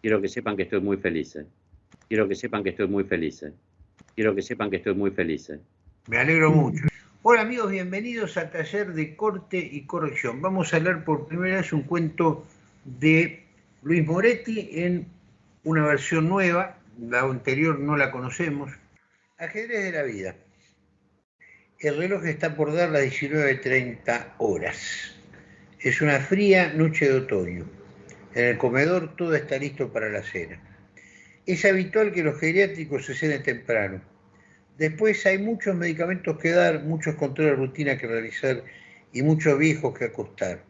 Quiero que sepan que estoy muy feliz. ¿eh? Quiero que sepan que estoy muy feliz. ¿eh? Quiero que sepan que estoy muy feliz. ¿eh? Me alegro mucho. Hola amigos, bienvenidos al taller de corte y corrección. Vamos a leer por primera vez un cuento de Luis Moretti en una versión nueva, la anterior no la conocemos. Ajedrez de la vida. El reloj está por dar las 19.30 horas. Es una fría noche de otoño. En el comedor todo está listo para la cena. Es habitual que los geriátricos se cenen temprano. Después hay muchos medicamentos que dar, muchos controles de rutina que realizar y muchos viejos que acostar.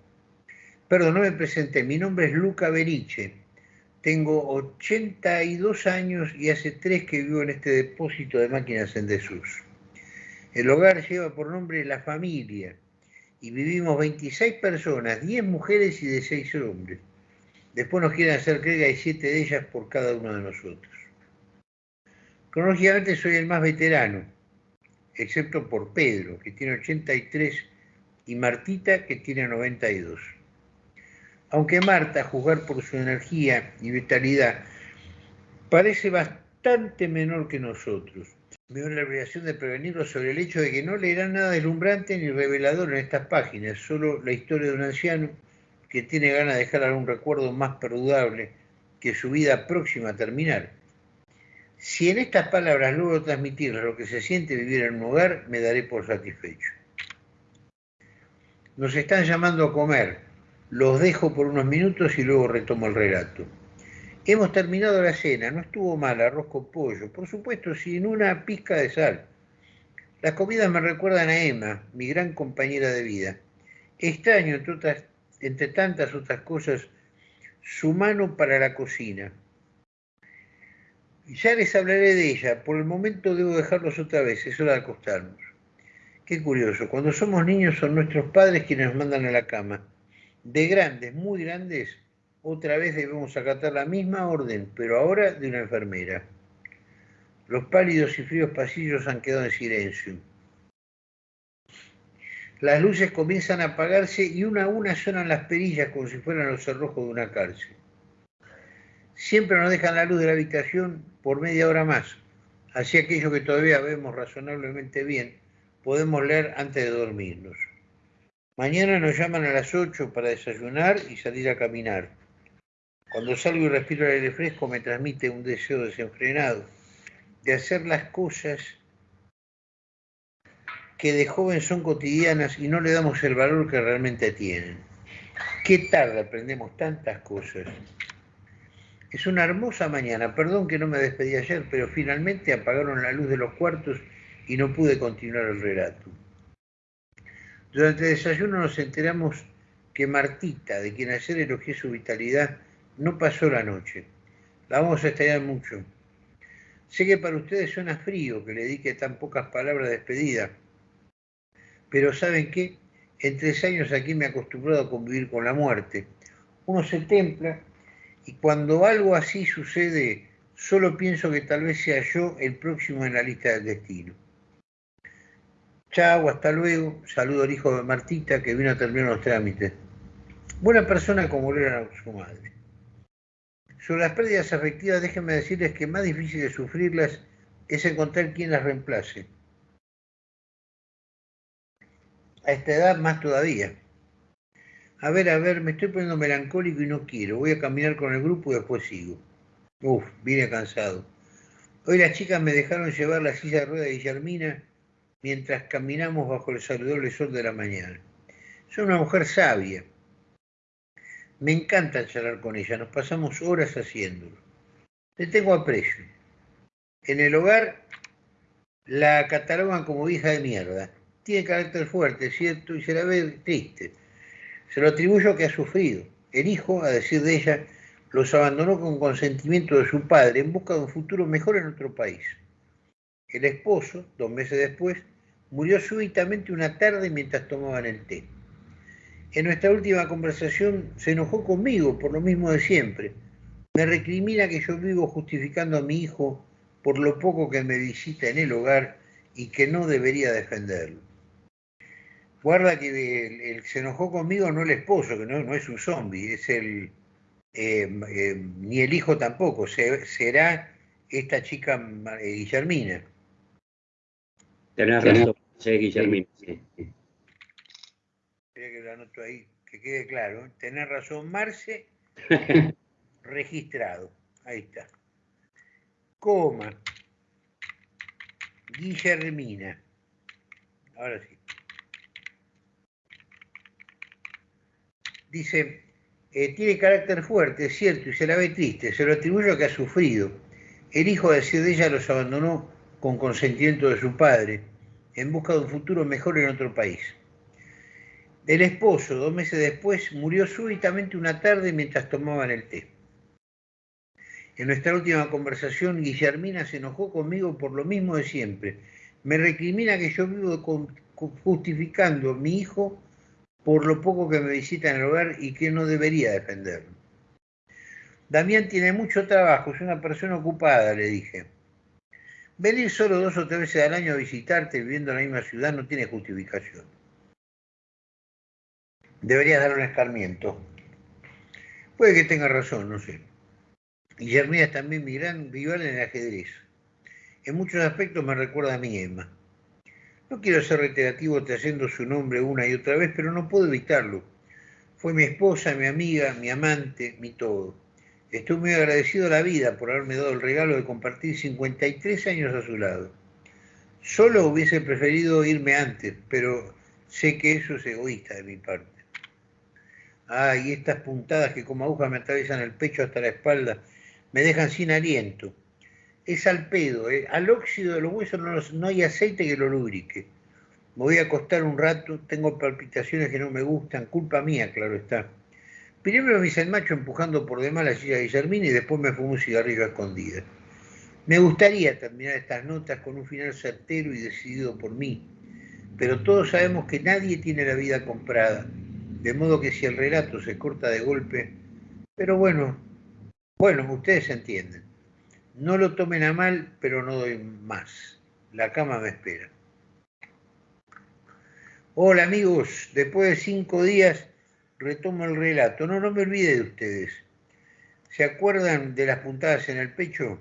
Perdón, no me presenté. Mi nombre es Luca Beriche. Tengo 82 años y hace tres que vivo en este depósito de máquinas en desuso. El hogar lleva por nombre La Familia y vivimos 26 personas, 10 mujeres y de 6 hombres. Después nos quieren hacer creer que hay 7 de ellas por cada uno de nosotros. Cronológicamente soy el más veterano, excepto por Pedro, que tiene 83, y Martita, que tiene 92. Aunque Marta, a juzgar por su energía y vitalidad, parece bastante menor que nosotros. Veo la obligación de prevenirlo sobre el hecho de que no leerá nada deslumbrante ni revelador en estas páginas, solo la historia de un anciano que tiene ganas de dejar algún recuerdo más perdurable que su vida próxima a terminar. Si en estas palabras logro transmitir lo que se siente vivir en un hogar, me daré por satisfecho. Nos están llamando a comer. Los dejo por unos minutos y luego retomo el relato. Hemos terminado la cena, no estuvo mal, arroz con pollo, por supuesto sin una pizca de sal. Las comidas me recuerdan a Emma, mi gran compañera de vida. Extraño, entre, entre tantas otras cosas, su mano para la cocina. Ya les hablaré de ella, por el momento debo dejarlos otra vez, es hora de acostarnos. Qué curioso, cuando somos niños son nuestros padres quienes nos mandan a la cama. De grandes, muy grandes, otra vez debemos acatar la misma orden, pero ahora de una enfermera. Los pálidos y fríos pasillos han quedado en silencio. Las luces comienzan a apagarse y una a una suenan las perillas como si fueran los cerrojos de una cárcel. Siempre nos dejan la luz de la habitación por media hora más. Así aquello que todavía vemos razonablemente bien, podemos leer antes de dormirnos. Mañana nos llaman a las 8 para desayunar y salir a caminar. Cuando salgo y respiro el aire fresco me transmite un deseo desenfrenado de hacer las cosas que de joven son cotidianas y no le damos el valor que realmente tienen. Qué tarde aprendemos tantas cosas. Es una hermosa mañana, perdón que no me despedí ayer, pero finalmente apagaron la luz de los cuartos y no pude continuar el relato. Durante el desayuno nos enteramos que Martita, de quien ayer elogié su vitalidad, no pasó la noche. La vamos a extrañar mucho. Sé que para ustedes suena frío que le dedique tan pocas palabras de despedida, pero ¿saben qué? En tres años aquí me he acostumbrado a convivir con la muerte. Uno se templa y cuando algo así sucede, solo pienso que tal vez sea yo el próximo en la lista del destino. Chao, hasta luego. Saludo al hijo de Martita que vino a terminar los trámites. Buena persona como lo era su madre. Sobre las pérdidas afectivas, déjenme decirles que más difícil de sufrirlas es encontrar quien las reemplace. A esta edad más todavía. A ver, a ver, me estoy poniendo melancólico y no quiero. Voy a caminar con el grupo y después sigo. Uf, vine cansado. Hoy las chicas me dejaron llevar la silla de rueda de Guillermina mientras caminamos bajo el saludable sol de la mañana. Soy una mujer sabia, me encanta charlar con ella, nos pasamos horas haciéndolo. Le tengo aprecio. En el hogar la catalogan como hija de mierda. Tiene carácter fuerte, ¿cierto? Y se la ve triste. Se lo atribuyo que ha sufrido. El hijo, a decir de ella, los abandonó con consentimiento de su padre en busca de un futuro mejor en otro país. El esposo, dos meses después, murió súbitamente una tarde mientras tomaban el té. En nuestra última conversación se enojó conmigo por lo mismo de siempre. Me recrimina que yo vivo justificando a mi hijo por lo poco que me visita en el hogar y que no debería defenderlo. Guarda que el, se enojó conmigo no el esposo, que no, no es un zombie, es el, eh, eh, ni el hijo tampoco, será esta chica Guillermina. Tenés razón, sí, Guillermina, sí. Espera que lo anoto ahí, que quede claro. Tenés razón, Marce, registrado. Ahí está. Coma. Guillermina. Ahora sí. Dice, eh, tiene carácter fuerte, es cierto, y se la ve triste, se lo atribuye a que ha sufrido. El hijo de ella los abandonó con consentimiento de su padre, en busca de un futuro mejor en otro país. El esposo, dos meses después, murió súbitamente una tarde mientras tomaban el té. En nuestra última conversación, Guillermina se enojó conmigo por lo mismo de siempre. Me recrimina que yo vivo justificando a mi hijo por lo poco que me visita en el hogar y que no debería defenderlo. Damián tiene mucho trabajo, es una persona ocupada, le dije. Venir solo dos o tres veces al año a visitarte viviendo en la misma ciudad no tiene justificación. Deberías dar un escarmiento. Puede que tenga razón, no sé. Guillermina es también mi gran rival en el ajedrez. En muchos aspectos me recuerda a mi Emma. No quiero ser reiterativo trayendo su nombre una y otra vez, pero no puedo evitarlo. Fue mi esposa, mi amiga, mi amante, mi todo. Estoy muy agradecido a la vida por haberme dado el regalo de compartir 53 años a su lado. Solo hubiese preferido irme antes, pero sé que eso es egoísta de mi parte. Ah, y estas puntadas que como agujas me atraviesan el pecho hasta la espalda me dejan sin aliento. Es al pedo, ¿eh? al óxido de los huesos no, hay aceite que lo lubrique. Me voy a acostar un rato, tengo palpitaciones que no me gustan, culpa mía, claro está. Primero me hice el macho empujando por demás la silla de Guillermina y después me fumé un cigarrillo a escondidas. Me gustaría terminar estas notas con un final certero y decidido por mí, pero todos sabemos que nadie tiene la vida comprada, de modo que si el relato se corta de golpe, pero bueno, bueno, ustedes entienden. No lo tomen a mal, pero no doy más. La cama me espera. Hola amigos, después de cinco días retomo el relato. No, no me olvide de ustedes. ¿Se acuerdan de las puntadas en el pecho?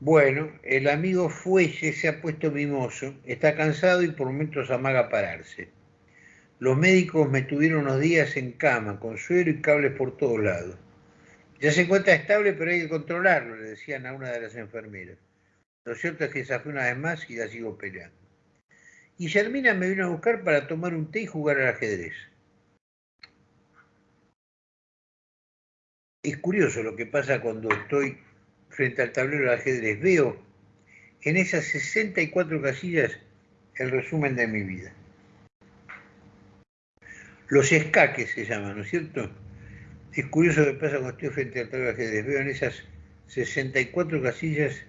Bueno, el amigo Fuelle se ha puesto mimoso, está cansado y por momentos amaga pararse. Los médicos me tuvieron unos días en cama, con suero y cables por todos lados. Ya se encuentra estable, pero hay que controlarlo, le decían a una de las enfermeras. Lo cierto es que fue una vez más y la sigo peleando. Y Germina me vino a buscar para tomar un té y jugar al ajedrez. Es curioso lo que pasa cuando estoy frente al tablero de ajedrez. Veo en esas 64 casillas el resumen de mi vida. Los escaques se llaman, ¿no es cierto? Es curioso lo que pasa cuando estoy frente al tablero de ajedrez. Veo en esas 64 casillas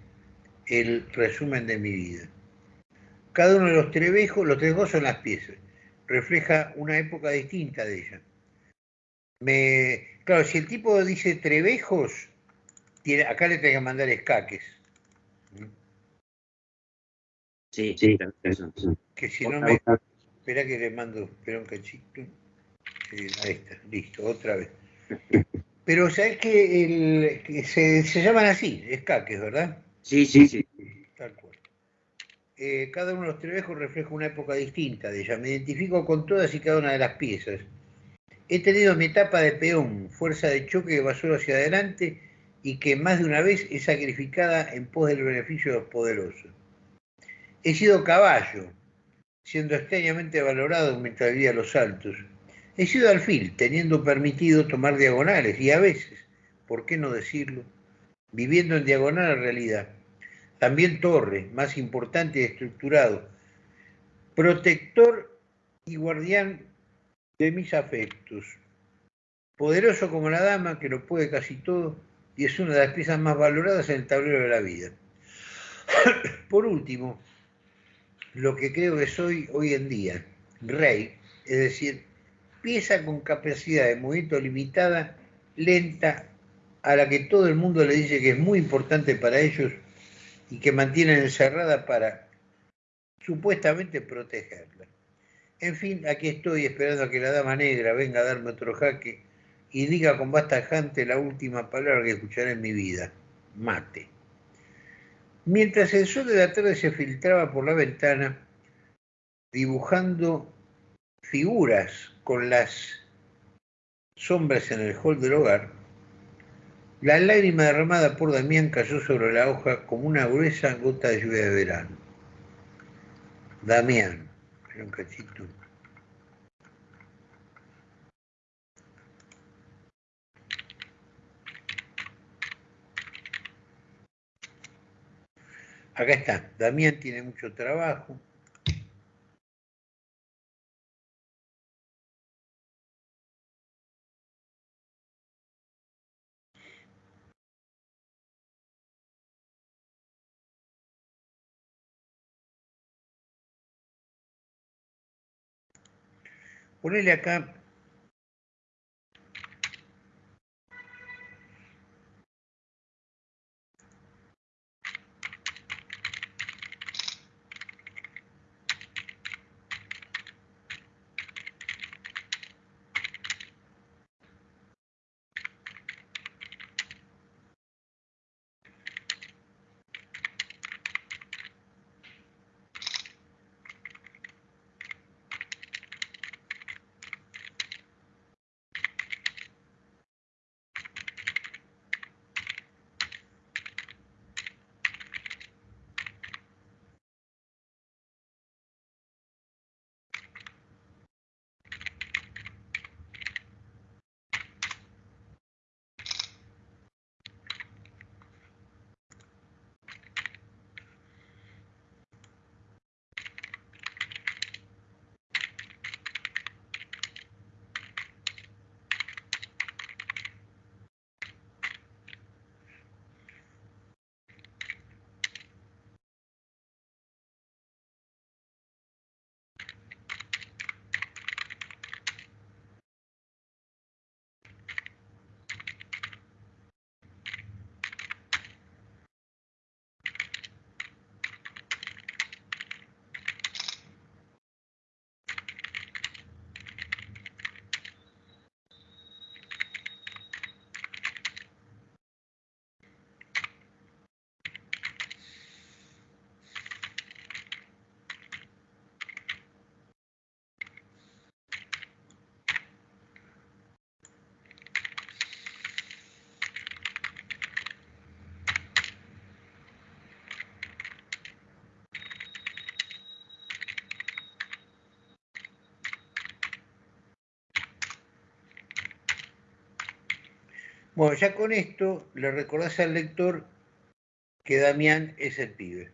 el resumen de mi vida. Cada uno de los trebejos, los trebejos son las piezas, refleja una época distinta de ella. Me, claro, si el tipo dice trebejos, tiene, acá le tengo que mandar escaques. Sí, sí, Que si no me. Espera que le mando, espera un cachito. Ahí está, listo, otra vez. Pero sabes que, se, se, llaman así, escaques, ¿verdad? Sí, sí, sí. Tal cual. Eh, cada uno de los trebejos refleja una época distinta de ella. Me identifico con todas y cada una de las piezas. He tenido mi etapa de peón, fuerza de choque que va solo hacia adelante y que más de una vez es sacrificada en pos del beneficio de los poderosos. He sido caballo, siendo extrañamente valorado mientras vivía los saltos. He sido alfil, teniendo permitido tomar diagonales y a veces, ¿por qué no decirlo? Viviendo en diagonal a realidad. También torre, más importante y estructurado. Protector y guardián de mis afectos. Poderoso como la dama, que lo puede casi todo y es una de las piezas más valoradas en el tablero de la vida. Por último, lo que creo que soy hoy en día, rey, es decir, pieza con capacidad de movimiento limitada, lenta, a la que todo el mundo le dice que es muy importante para ellos y que mantienen encerrada para supuestamente protegerla. En fin, aquí estoy esperando a que la dama negra venga a darme otro jaque y diga con basta tajante la última palabra que escucharé en mi vida. Mate. Mientras el sol de la tarde se filtraba por la ventana, dibujando figuras con las sombras en el hall del hogar, la lágrima derramada por Damián cayó sobre la hoja como una gruesa gota de lluvia de verano. Damián, era un cachito. Acá está, Damián tiene mucho trabajo, Ponele acá Bueno, ya con esto le recordás al lector que Damián es el pibe.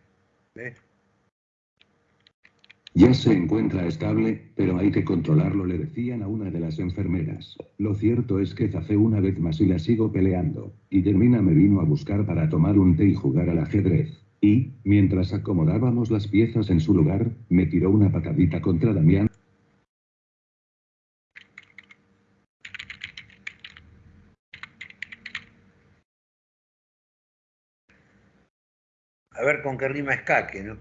Ya se encuentra estable, pero hay que controlarlo, le decían a una de las enfermeras. Lo cierto es que zafé una vez más y la sigo peleando. Y Germina me vino a buscar para tomar un té y jugar al ajedrez. Y, mientras acomodábamos las piezas en su lugar, me tiró una patadita contra Damián. A ver con qué rima escaque, ¿no?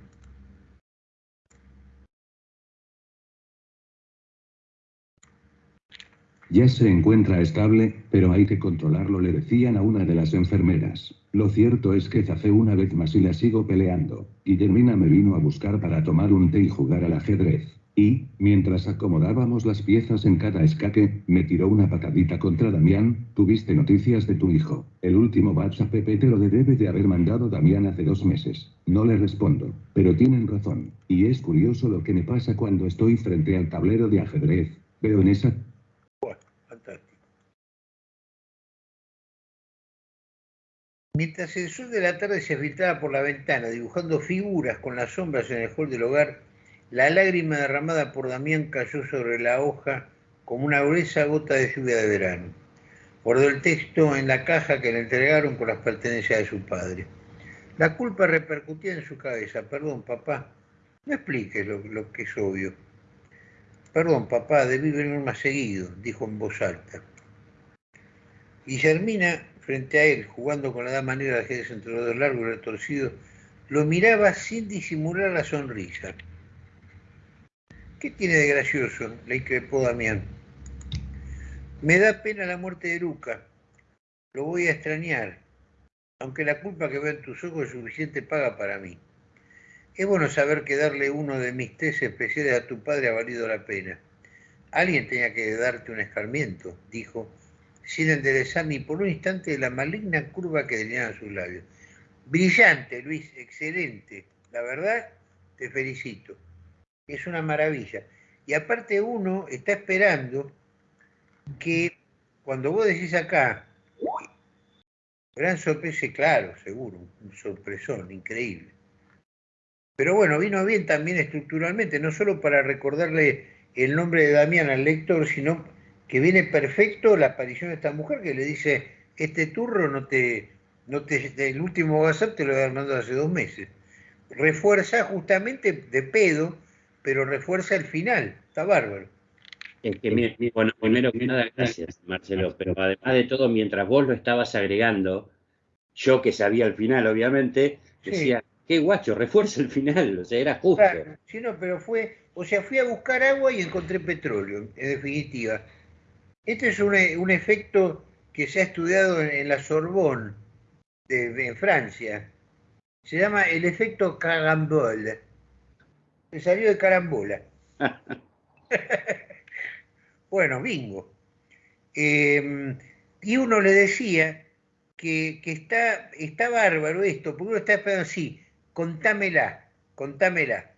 Ya se encuentra estable, pero hay que controlarlo, le decían a una de las enfermeras. Lo cierto es que zafé una vez más y la sigo peleando. Guillermina me vino a buscar para tomar un té y jugar al ajedrez. Y, mientras acomodábamos las piezas en cada escaque, me tiró una patadita contra Damián, tuviste noticias de tu hijo. El último WhatsApp te lo debe de haber mandado Damián hace dos meses. No le respondo, pero tienen razón. Y es curioso lo que me pasa cuando estoy frente al tablero de ajedrez. Veo en esa... fantástico. Mientras el sol de la tarde se filtraba por la ventana, dibujando figuras con las sombras en el hall del hogar, la lágrima derramada por Damián cayó sobre la hoja como una gruesa gota de lluvia de verano. Guardó el texto en la caja que le entregaron con las pertenencias de su padre. La culpa repercutía en su cabeza. Perdón, papá, no expliques lo, que es obvio. Perdón, papá, debí venir más seguido, dijo en voz alta. Guillermina, frente a él, jugando con la dama negra de ajedrez entre los dos largos y retorcidos, lo miraba sin disimular la sonrisa. ¿Qué tiene de gracioso? Le increpó Damián. Me da pena la muerte de Luca. Lo voy a extrañar, aunque la culpa que veo en tus ojos es suficiente paga para mí. Es bueno saber que darle uno de mis tres especiales a tu padre ha valido la pena. Alguien tenía que darte un escarmiento, dijo, sin enderezar ni por un instante la maligna curva que delineaban sus labios. Brillante, Luis, excelente. La verdad, te felicito. Es una maravilla. Y aparte uno está esperando que cuando vos decís acá, gran sorpresa, claro, seguro, un sorpresón increíble. Pero bueno, vino bien también estructuralmente, no solo para recordarle el nombre de Damián al lector, sino que viene perfecto la aparición de esta mujer que le dice, este turro no te, no te, el último WhatsApp te lo he mandado hace dos meses. Refuerza justamente de pedo, pero refuerza el final, está bárbaro. Es que, bueno, primero que nada, gracias, Marcelo, pero además de todo, mientras vos lo estabas agregando, yo que sabía el final, obviamente, decía, qué guacho, refuerza el final, o sea, era justo. sí, no, pero fue, o sea, fui a buscar agua y encontré petróleo, en definitiva. Este es un, un efecto que se ha estudiado en, la Sorbonne, de, en Francia. Se llama el efecto carambole. Se salió de carambola. bueno, bingo. Em, y uno le decía que, que, está, está bárbaro esto, porque uno está esperando así, contámela, contámela.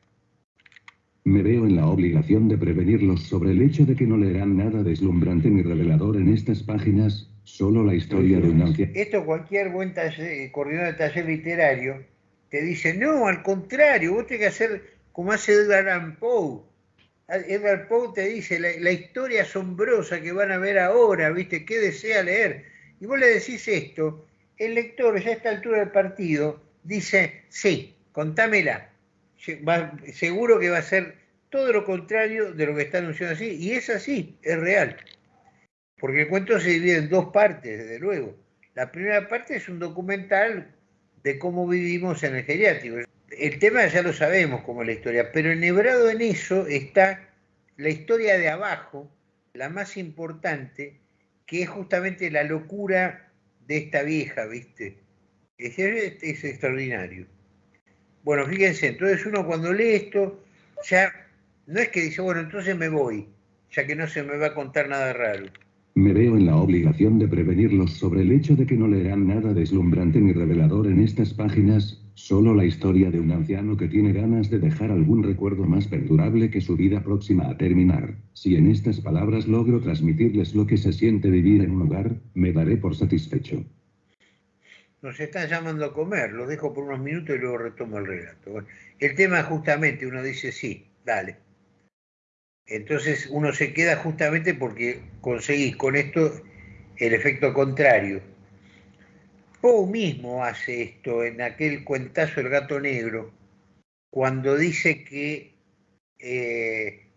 Me veo en la obligación de prevenirlos sobre el hecho de que no leerán nada deslumbrante ni revelador en estas páginas, solo la historia de una anciano. Esto cualquier buen coordinador de taller literario te dice, no, al contrario, vos tenés que hacer como hace Edgar Allan Poe. Edgar Poe te dice la, historia asombrosa que van a ver ahora, ¿viste? ¿Qué desea leer? Y vos le decís esto, el lector ya a esta altura del partido dice, sí, contámela. seguro que va a ser todo lo contrario de lo que está anunciando así. Y es así, es real. Porque el cuento se divide en dos partes, desde luego. La primera parte es un documental de cómo vivimos en el geriátrico. El tema ya lo sabemos como la historia, pero enhebrado en eso está la historia de abajo, la más importante, que es justamente la locura de esta vieja, ¿viste? Es, extraordinario. Bueno, fíjense, entonces uno cuando lee esto, ya no es que dice, bueno, entonces me voy, ya que no se me va a contar nada raro. Me veo en la obligación de prevenirlos sobre el hecho de que no leerán nada deslumbrante ni revelador en estas páginas, solo la historia de un anciano que tiene ganas de dejar algún recuerdo más perdurable que su vida próxima a terminar. Si en estas palabras logro transmitirles lo que se siente vivir en un hogar, me daré por satisfecho nos están llamando a comer, lo dejo por unos minutos y luego retomo el relato. el tema justamente, uno dice sí, dale. Entonces uno se queda justamente porque conseguís con esto el efecto contrario. Poe mismo hace esto en aquel cuentazo El gato negro, cuando dice que, eh,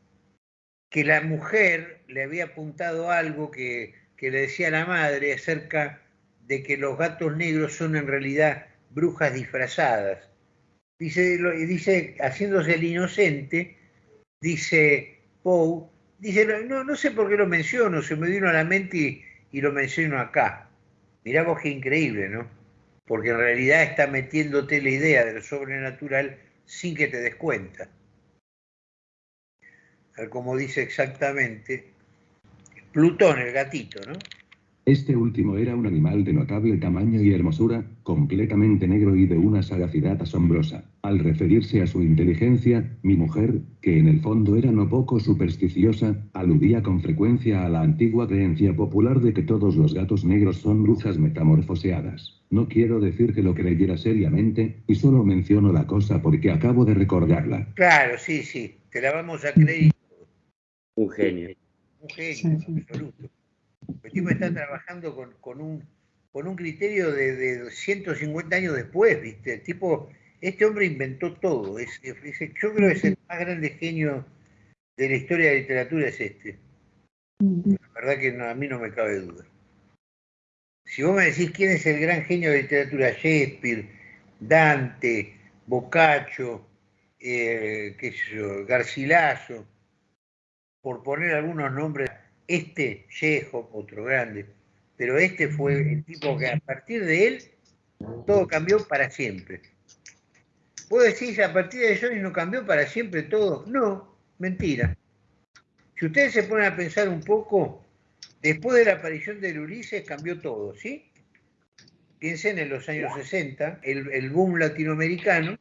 que la mujer le había apuntado algo que, que le decía la madre acerca de que los gatos negros son en realidad brujas disfrazadas. Dice, dice haciéndose el inocente, dice Dice, no, no sé por qué lo menciono, se me vino a la mente y, lo menciono acá. Mirá vos qué increíble, ¿no? Porque en realidad está metiéndote la idea de lo sobrenatural sin que te des cuenta. Como dice exactamente Plutón, el gatito, ¿no? Este último era un animal de notable tamaño y hermosura, completamente negro y de una sagacidad asombrosa. Al referirse a su inteligencia, mi mujer, que en el fondo era no poco supersticiosa, aludía con frecuencia a la antigua creencia popular de que todos los gatos negros son brujas metamorfoseadas. No quiero decir que lo creyera seriamente, y solo menciono la cosa porque acabo de recordarla. Claro, sí, sí, te la vamos a creer. Un genio. Un genio, absoluto. El tipo está trabajando con, un, con un criterio de, 150 años después, ¿viste? El tipo, este hombre inventó todo. Es, yo creo que es el más grande genio de la historia de la literatura es este. La verdad que a mí no me cabe duda. Si vos me decís quién es el gran genio de la literatura, Shakespeare, Dante, Boccaccio, eh, qué sé yo, Garcilaso, por poner algunos nombres, este Chejo, otro grande, pero este fue el tipo que a partir de él todo cambió para siempre. ¿Puedo decir a partir de Johnny no cambió para siempre todo? No, mentira. Si ustedes se ponen a pensar un poco, después de la aparición del Ulises cambió todo, ¿sí? Piensen en los años 60, el, el boom latinoamericano,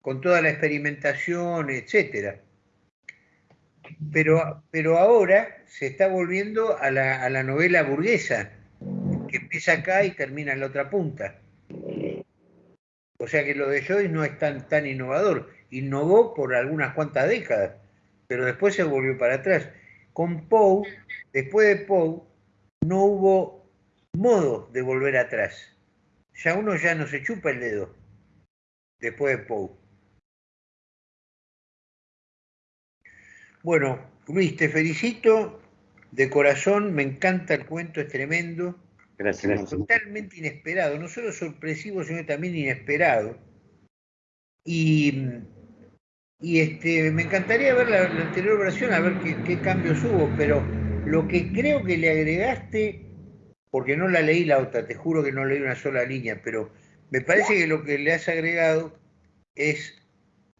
con toda la experimentación, etcétera. Pero, pero ahora se está volviendo a la, a la novela burguesa, que empieza acá y termina en la otra punta. O sea que lo de Joyce no es tan, tan innovador. Innovó por algunas cuantas décadas, pero después se volvió para atrás. Con Poe, después de Poe, no hubo modo de volver atrás. Ya uno ya no se chupa el dedo después de Poe. Bueno, Luis, te felicito de corazón, me encanta el cuento, es tremendo. Gracias. Totalmente inesperado, no solo sorpresivo, sino también inesperado. Y, y este, me encantaría ver la, la anterior versión, a ver qué, qué, cambios hubo, pero lo que creo que le agregaste, porque no la leí la otra, te juro que no leí una sola línea, pero me parece que lo que le has agregado es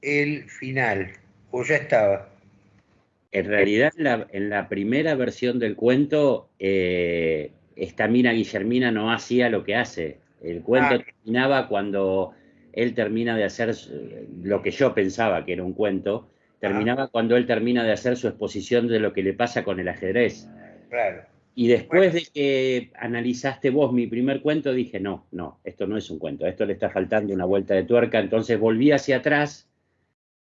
el final, o ya estaba. En realidad, en la, en la primera versión del cuento, eh, esta mina Guillermina no hacía lo que hace. El cuento ah. terminaba cuando él termina de hacer lo que yo pensaba que era un cuento, terminaba ah. cuando él termina de hacer su exposición de lo que le pasa con el ajedrez. Claro. Y después bueno. de que analizaste vos mi primer cuento, dije, no, no, esto no es un cuento, esto le está faltando una vuelta de tuerca, entonces volví hacia atrás,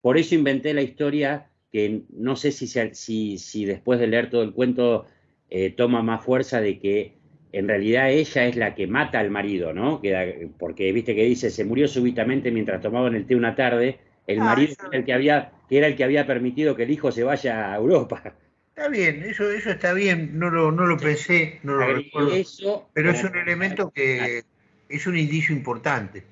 por eso inventé la historia que no sé si, si, si después de leer todo el cuento eh, toma más fuerza de que en realidad ella es la que mata al marido, ¿no? Que, porque viste que dice, se murió súbitamente mientras tomaban el té una tarde, el ah, marido era el que, había, que era el que había permitido que el hijo se vaya a Europa. Está bien, eso, eso está bien, no lo, no lo pensé, no lo recuerdo, eso, pero es un elemento que es un indicio importante.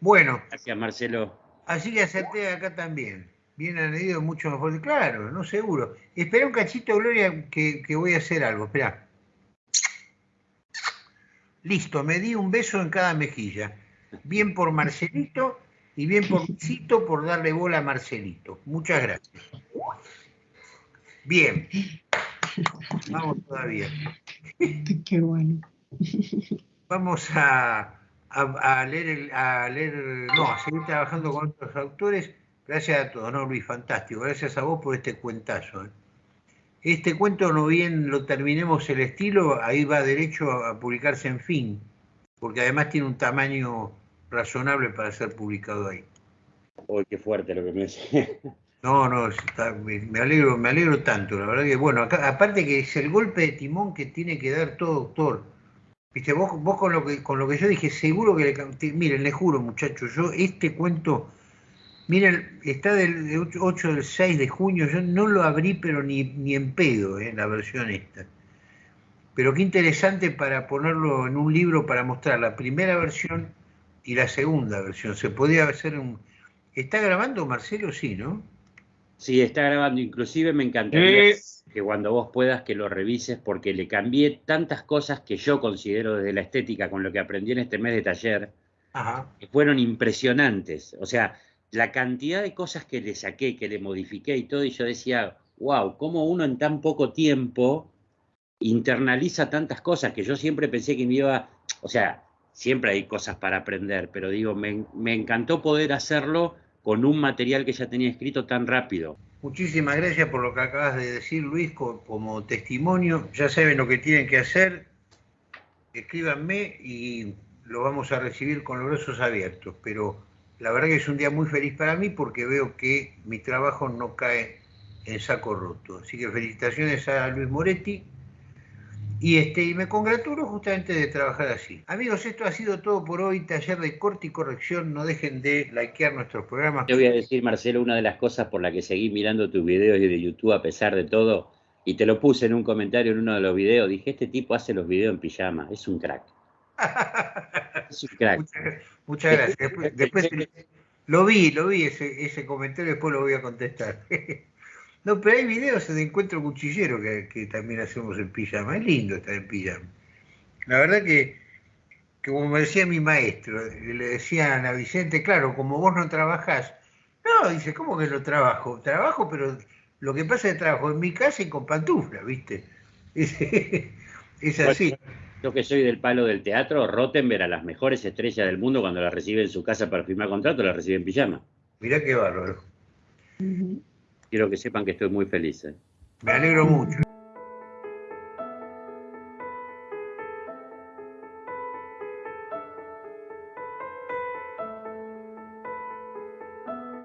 Bueno. Gracias, Marcelo. Así que acerté acá también bien añadido, mucho mejor. Claro, no seguro. Espera un cachito, Gloria, que, que voy a hacer algo. Espera. Listo, me di un beso en cada mejilla. Bien por Marcelito y bien por Cito por darle bola a Marcelito. Muchas gracias. Bien. Vamos todavía. Qué bueno. Vamos a, a, a leer, el, a leer, no, a seguir trabajando con otros autores. Gracias a todos, ¿no, Luis? Fantástico. Gracias a vos por este cuentazo. ¿eh? Este cuento, no bien lo terminemos el estilo, ahí va derecho a, publicarse en fin, porque además tiene un tamaño razonable para ser publicado ahí. Uy, qué fuerte lo que me dice. No, no, está, me, alegro, me alegro tanto, la verdad que, bueno, acá, aparte que es el golpe de timón que tiene que dar todo doctor. Viste, vos, vos con lo que con lo que yo dije, seguro que le miren, le juro, muchachos, yo este cuento Miren, está del 8 del 6 de junio, yo no lo abrí, pero ni, ni en pedo, eh, la versión esta. Pero qué interesante para ponerlo en un libro para mostrar la primera versión y la segunda versión. Se podía hacer un... ¿Está grabando Marcelo? Sí, ¿no? Sí, está grabando. Inclusive me encantaría eh. que cuando vos puedas que lo revises porque le cambié tantas cosas que yo considero desde la estética con lo que aprendí en este mes de taller, Ajá. que fueron impresionantes. O sea, la cantidad de cosas que le saqué, que le modifiqué y todo, y yo decía, wow, cómo uno en tan poco tiempo internaliza tantas cosas que yo siempre pensé que me iba, o sea, siempre hay cosas para aprender, pero digo, me, me encantó poder hacerlo con un material que ya tenía escrito tan rápido. Muchísimas gracias por lo que acabas de decir, Luis, como testimonio. Ya saben lo que tienen que hacer. Escríbanme y lo vamos a recibir con los brazos abiertos. Pero la verdad que es un día muy feliz para mí porque veo que mi trabajo no cae en saco roto. Así que felicitaciones a Luis Moretti. Y, este, y me congratulo justamente de trabajar así. Amigos, esto ha sido todo por hoy. Taller de corte y corrección. No dejen de likear nuestros programas. Te voy a decir, Marcelo, una de las cosas por la que seguí mirando tus videos de YouTube a pesar de todo, y te lo puse en un comentario en uno de los videos, dije, este tipo hace los videos en pijama, es un crack. es un crack. Muchas, muchas gracias. Después, después, lo vi, lo vi ese, ese comentario, después lo voy a contestar. No, pero hay videos de encuentro cuchillero que, que también hacemos en pijama. Es lindo estar en pijama. La verdad que, que como me decía mi maestro, le decían a Vicente, claro, como vos no trabajás. No, dice, ¿cómo que no trabajo? Trabajo, pero lo que pasa es que trabajo en mi casa y con pantufla, ¿viste? Es, es así. Yo que soy del palo del teatro, Rottenberg a las mejores estrellas del mundo cuando las recibe en su casa para firmar contrato, las recibe en pijama. Mirá qué bárbaro. Quiero que sepan que estoy muy feliz. ¿eh? Me alegro mucho.